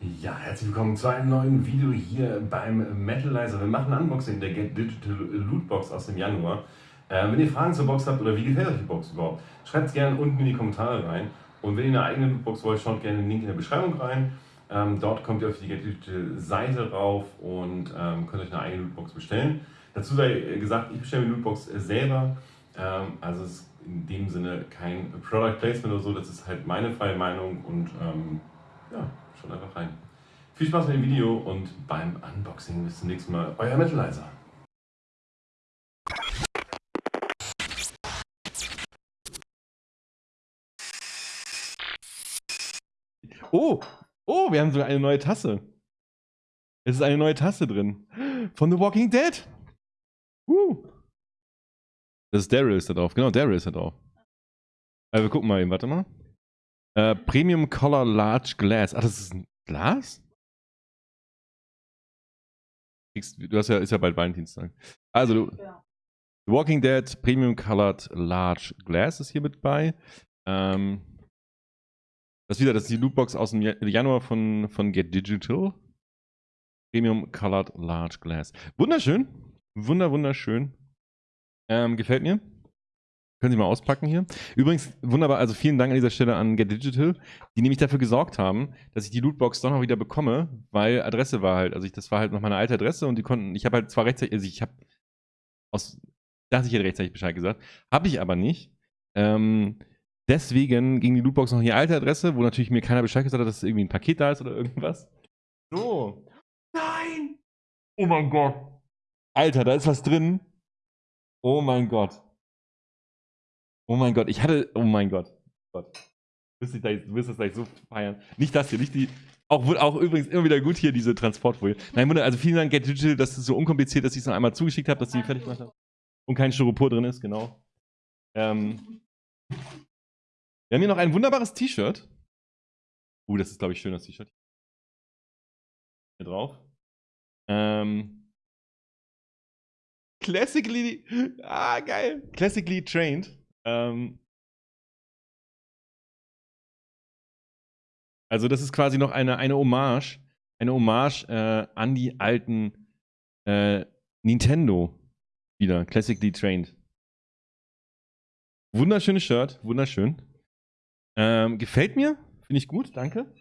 Ja, herzlich willkommen zu einem neuen Video hier beim Metalizer. Wir machen ein Unboxing der Get Digital Lootbox aus dem Januar. Äh, wenn ihr Fragen zur Box habt oder wie gefällt euch die Box überhaupt, schreibt es gerne unten in die Kommentare rein. Und wenn ihr eine eigene Lootbox wollt, schaut gerne den Link in der Beschreibung rein. Ähm, dort kommt ihr auf die Get Digital Seite rauf und ähm, könnt euch eine eigene Lootbox bestellen. Dazu sei gesagt, ich bestelle die Lootbox selber. Ähm, also es ist in dem Sinne kein Product Placement oder so, das ist halt meine freie Meinung und ähm, ja, schaut einfach rein. Viel Spaß mit dem Video und beim Unboxing. Bis zum nächsten Mal. Euer Metalizer. Oh, oh, wir haben sogar eine neue Tasse. Es ist eine neue Tasse drin. Von The Walking Dead. Uh. Das ist Daryl ist da drauf. Genau, Daryl ist da drauf. Also wir gucken mal eben, warte mal. Äh, Premium Color Large Glass. Ach, das ist ein Glas? Du hast ja, ist ja bald Valentinstag. Also, du, ja. The Walking Dead Premium Colored Large Glass ist hier mit bei. Ähm, das ist wieder, das ist die Lootbox aus dem Januar von, von Get Digital. Premium Colored Large Glass. Wunderschön. Wunder, wunderschön. Ähm, gefällt mir. Können Sie mal auspacken hier. Übrigens, wunderbar, also vielen Dank an dieser Stelle an Get Digital, die nämlich dafür gesorgt haben, dass ich die Lootbox doch noch wieder bekomme, weil Adresse war halt, also ich, das war halt noch meine alte Adresse und die konnten, ich habe halt zwar rechtzeitig, also ich habe aus, dachte ich hätte rechtzeitig Bescheid gesagt, habe ich aber nicht. Ähm, deswegen ging die Lootbox noch in die alte Adresse, wo natürlich mir keiner Bescheid gesagt hat, dass irgendwie ein Paket da ist oder irgendwas. So. Nein! Oh mein Gott. Alter, da ist was drin. Oh mein Gott. Oh mein Gott, ich hatte. Oh mein Gott. Gott. Du wirst, das gleich so feiern. Nicht das hier, nicht die. Auch, auch übrigens immer wieder gut hier, diese Transportfolie. Nein, Wunder, also vielen Dank, Get Digital, dass es so unkompliziert ist, dass ich es noch einmal zugeschickt habe, dass sie fertig gemacht haben. Und kein Styropor drin ist, genau. Ähm, wir haben hier noch ein wunderbares T-Shirt. Uh, das ist, glaube ich, schön, das T-Shirt. Hier drauf. Ähm, classically. Ah, geil. Classically trained. Ähm, also das ist quasi noch eine, eine Hommage, eine Hommage äh, an die alten äh, Nintendo wieder, Classically Trained. Wunderschönes Shirt, wunderschön. Ähm, gefällt mir, finde ich gut, danke.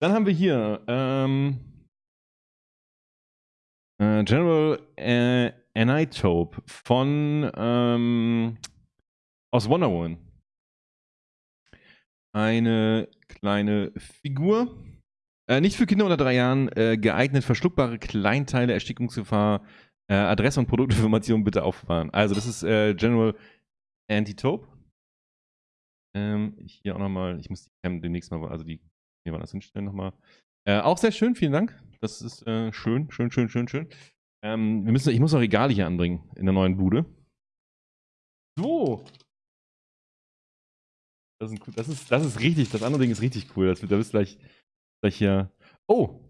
Dann haben wir hier ähm, äh, General äh, Anitope von ähm, aus Wonder Woman. Eine kleine Figur. Äh, nicht für Kinder unter drei Jahren, äh, geeignet verschluckbare Kleinteile, Erstickungsgefahr, äh, Adresse und Produktinformationen bitte aufbewahren. Also das ist äh, General Antitope. Ähm, hier auch nochmal, ich muss die Cam demnächst mal, also die, hier war das hinstellen nochmal. Äh, auch sehr schön, vielen Dank. Das ist äh, schön, schön, schön, schön, schön. Ähm, wir müssen, ich muss noch Regale hier anbringen in der neuen Bude. So, das ist, das ist, das ist richtig, das andere Ding ist richtig cool. Das, da bist gleich, gleich hier. Oh,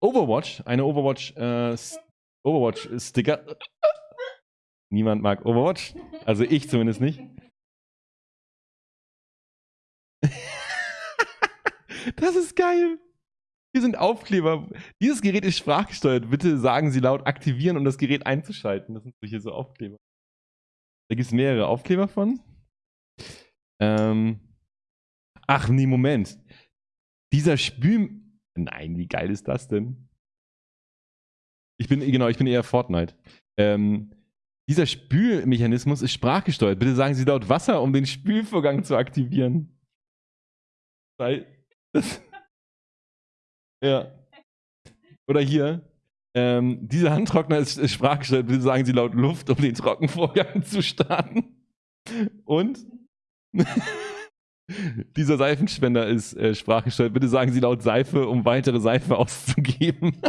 Overwatch, eine Overwatch, äh, Overwatch Sticker. Niemand mag Overwatch, also ich zumindest nicht. das ist geil. Hier sind Aufkleber. Dieses Gerät ist sprachgesteuert. Bitte sagen Sie laut aktivieren, um das Gerät einzuschalten. Das sind hier so Aufkleber. Da gibt es mehrere Aufkleber von. Ähm, Ach nee, Moment. Dieser Spül... Nein, wie geil ist das denn? Ich bin, genau, ich bin eher Fortnite. Ähm, dieser Spülmechanismus ist sprachgesteuert. Bitte sagen Sie laut Wasser, um den Spülvorgang zu aktivieren. Weil... Das, ja. Oder hier. Ähm, dieser Handtrockner ist, ist sprachgesteuert. Bitte sagen Sie laut Luft, um den Trockenvorgang zu starten. Und... Dieser Seifenspender ist äh, sprachgesteuert. Bitte sagen Sie laut Seife, um weitere Seife auszugeben.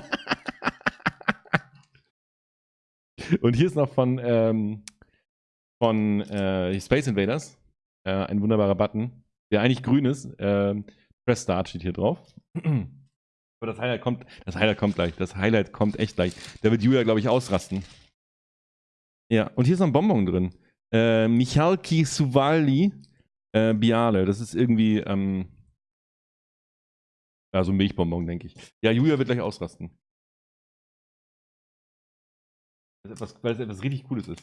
Und hier ist noch von, ähm, von äh, Space Invaders äh, ein wunderbarer Button, der eigentlich grün ist. Ähm, Press Start steht hier drauf. Aber das Highlight kommt, das Highlight kommt gleich. Das Highlight kommt echt gleich. Da wird Julia, glaube ich, ausrasten. Ja, und hier ist noch ein Bonbon drin. Äh, Michalki Suvali äh, Biale, das ist irgendwie, ähm, Also Milchbonbon, denke ich. Ja, Julia wird gleich ausrasten. Weil es etwas, weil es etwas richtig Cooles ist.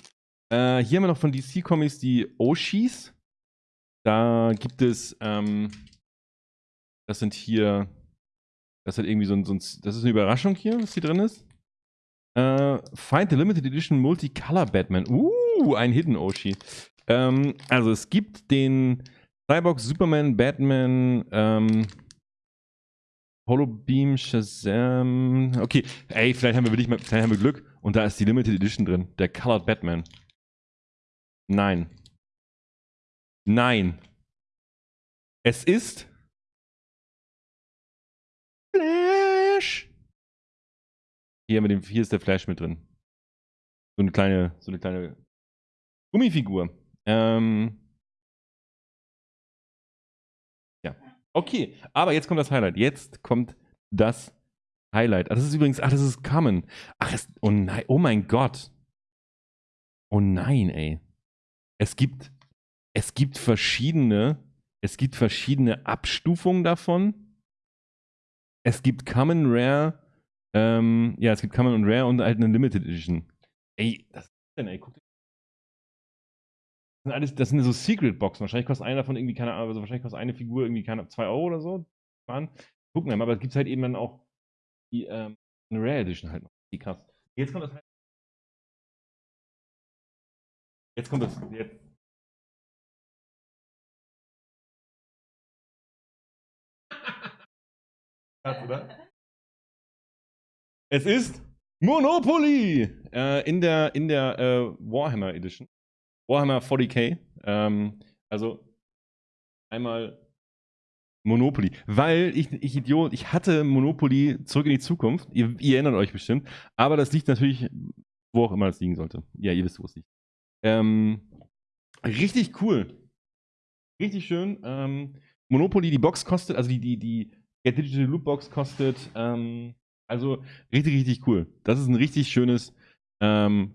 Äh, hier haben wir noch von DC Comics die Oshis. Da gibt es, ähm, das sind hier, das ist irgendwie so ein, so ein, das ist eine Überraschung hier, was hier drin ist. Äh, Find the Limited Edition Multicolor Batman. Uh, ein Hidden Oshi. Ähm, also es gibt den Cyborg, Superman, Batman, ähm, Holobeam, Shazam. Okay, ey, vielleicht haben wir wirklich vielleicht haben wir Glück. Und da ist die Limited Edition drin. Der Colored Batman. Nein. Nein. Es ist Flash. Hier, mit dem, hier ist der Flash mit drin. So eine kleine, so eine kleine Gummifigur. Ähm, ja. Okay, aber jetzt kommt das Highlight. Jetzt kommt das Highlight. Ah, das ist übrigens, ach, das ist Common. Ach, es, oh nein, oh mein Gott. Oh nein, ey. Es gibt, es gibt verschiedene, es gibt verschiedene Abstufungen davon. Es gibt Common, Rare, ähm, ja, es gibt Common und Rare und halt eine Limited Edition. Ey, was ist denn, ey? Guck dir das sind, alles, das sind so Secret-Boxen. Wahrscheinlich kostet einer davon irgendwie, keine Ahnung, also wahrscheinlich kostet eine Figur irgendwie, keine 2 Euro oder so. Gucken wir mal, aber es gibt halt eben dann auch die ähm, Rare Edition halt noch. Die krass. Jetzt kommt das halt. Jetzt kommt das. Jetzt. Oder? Es ist Monopoly äh, in der, in der äh, Warhammer Edition. Warhammer 40k. Ähm, also einmal Monopoly. Weil ich, ich Idiot, ich hatte Monopoly zurück in die Zukunft. Ihr, ihr, erinnert euch bestimmt. Aber das liegt natürlich, wo auch immer es liegen sollte. Ja, ihr wisst, wo es liegt. Ähm, richtig cool. Richtig schön. Ähm, Monopoly, die Box kostet, also die, die, die Get Digital Loop Box kostet, ähm, also richtig, richtig cool. Das ist ein richtig schönes, ähm,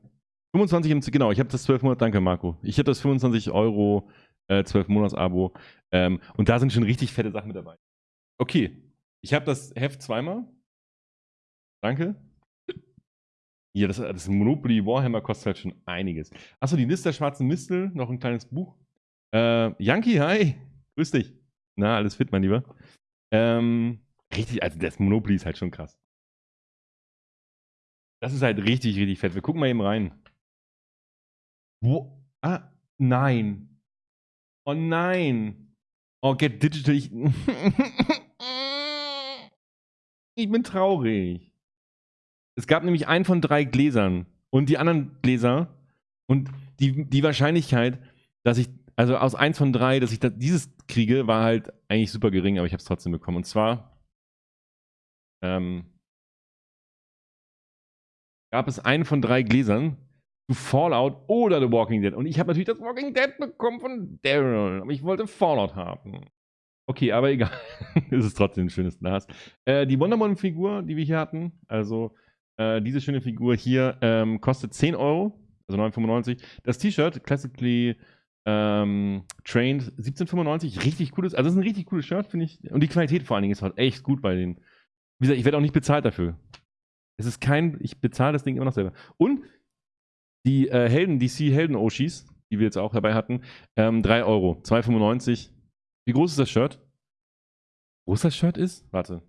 25 im, genau, ich habe das 12 Monate, danke Marco. Ich habe das 25 Euro äh, 12 Monats Abo. Ähm, und da sind schon richtig fette Sachen mit dabei. Okay, ich habe das Heft zweimal. Danke. Ja, das, das Monopoly Warhammer kostet halt schon einiges. Achso, die Liste der schwarzen Mistel, noch ein kleines Buch. Äh, Yankee, hi, grüß dich. Na, alles fit, mein Lieber. Ähm, richtig, also das Monopoly ist halt schon krass. Das ist halt richtig, richtig fett. Wir gucken mal eben rein. Wo? Ah, nein. Oh nein. Oh, Get Digital. Ich, ich bin traurig. Es gab nämlich einen von drei Gläsern. Und die anderen Gläser und die, die Wahrscheinlichkeit, dass ich, also aus eins von drei, dass ich das, dieses kriege, war halt eigentlich super gering, aber ich habe es trotzdem bekommen. Und zwar ähm, gab es einen von drei Gläsern zu Fallout oder The Walking Dead. Und ich habe natürlich das Walking Dead bekommen von Daryl, aber ich wollte Fallout haben. Okay, aber egal. es ist trotzdem ein schönes Glas. Äh, die Wonder Woman-Figur, die wir hier hatten, also äh, diese schöne Figur hier, ähm, kostet 10 Euro, also 9,95. Das T-Shirt, Classically ähm, Trained, 17,95. Richtig cooles, also das ist ein richtig cooles Shirt, finde ich. Und die Qualität vor allen Dingen ist halt echt gut bei den. Wie gesagt, ich werde auch nicht bezahlt dafür. Es ist kein, ich bezahle das Ding immer noch selber. Und die äh, Helden, DC Helden Oshis, die wir jetzt auch dabei hatten, ähm, 3 Euro, 2,95. Wie groß ist das Shirt? Wo groß das Shirt ist? Warte.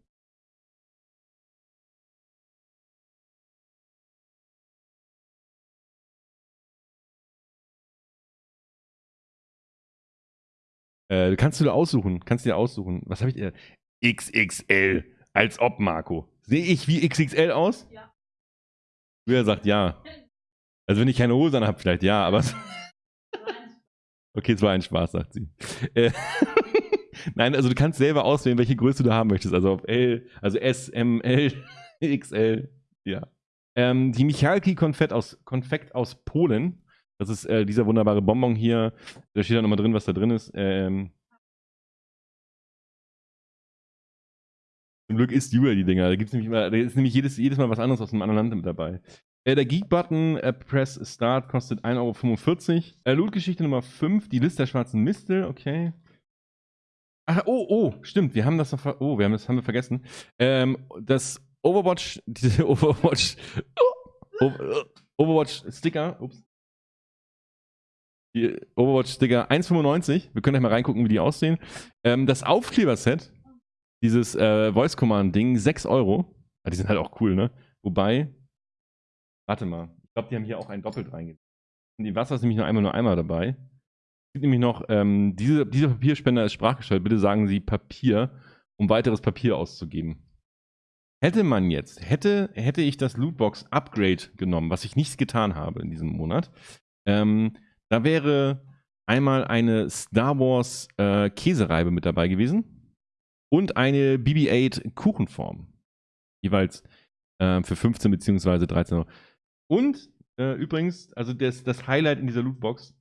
Äh, kannst du da aussuchen, kannst du dir aussuchen. Was habe ich dir? XXL. Als ob, Marco. Sehe ich wie XXL aus? Ja. Wer sagt ja? Also wenn ich keine Hose an habe, vielleicht ja, aber. okay, es war ein Spaß, sagt sie. Äh, Nein, also du kannst selber auswählen, welche Größe du haben möchtest. Also auf L, also S, M, L, XL, ja. Ähm, die Michalki Konfekt aus, Konfekt aus Polen. Das ist äh, dieser wunderbare Bonbon hier. Da steht ja nochmal drin, was da drin ist. Ähm, zum Glück isst Julia die Dinger. Da, gibt's nämlich immer, da ist nämlich jedes, jedes Mal was anderes aus einem anderen Land mit dabei. Äh, der Geek-Button, äh, Press Start, kostet 1,45 Euro. Äh, Loot-Geschichte Nummer 5, die Liste der schwarzen Mistel, okay. Ach, oh, oh, stimmt, wir haben das noch, oh, wir haben das haben wir vergessen. Ähm, das Overwatch, diese Overwatch, Overwatch Sticker, ups. Die Overwatch Sticker 1,95. Wir können gleich mal reingucken, wie die aussehen. Ähm, das Aufkleber-Set, dieses äh, Voice Command-Ding, 6 Euro. Ja, die sind halt auch cool, ne? Wobei, warte mal, ich glaube, die haben hier auch ein doppelt reingegeben. Die Wasser ist nämlich nur einmal nur einmal dabei. Es gibt nämlich noch, ähm, diese, dieser Papierspender ist sprachgestellt. Bitte sagen Sie Papier, um weiteres Papier auszugeben. Hätte man jetzt, hätte, hätte ich das Lootbox Upgrade genommen, was ich nicht getan habe in diesem Monat, ähm, da wäre einmal eine Star Wars äh, Käsereibe mit dabei gewesen und eine BB-8 Kuchenform. Jeweils äh, für 15 bzw. 13 Euro. Und äh, übrigens, also das, das Highlight in dieser Lootbox,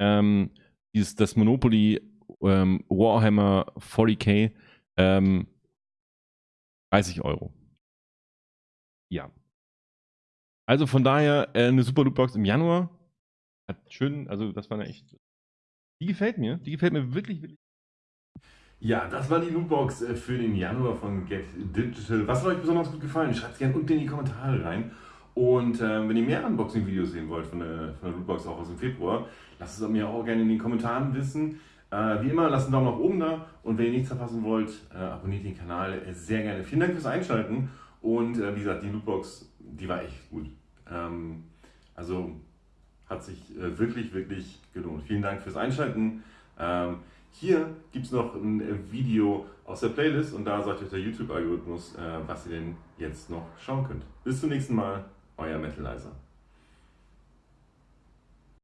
ähm, dieses, das Monopoly ähm, Warhammer 40k, ähm, 30 Euro. Ja. Also von daher äh, eine super Lootbox im Januar. Hat schön, also das war eine echt. Die gefällt mir. Die gefällt mir wirklich, wirklich. Ja, das war die Lootbox äh, für den Januar von Get Digital. Was hat euch besonders gut gefallen? Schreibt es gerne unten in die Kommentare rein. Und äh, wenn ihr mehr Unboxing-Videos sehen wollt von der, von der Lootbox auch aus dem Februar, lasst es mir auch gerne in den Kommentaren wissen. Äh, wie immer, lasst einen Daumen nach oben da und wenn ihr nichts verpassen wollt, äh, abonniert den Kanal sehr gerne. Vielen Dank fürs Einschalten und äh, wie gesagt, die Lootbox, die war echt gut. Ähm, also hat sich äh, wirklich, wirklich gelohnt. Vielen Dank fürs Einschalten. Ähm, hier gibt es noch ein äh, Video aus der Playlist und da sagt euch der YouTube-Algorithmus, was ihr denn jetzt noch schauen könnt. Bis zum nächsten Mal, euer Metalizer.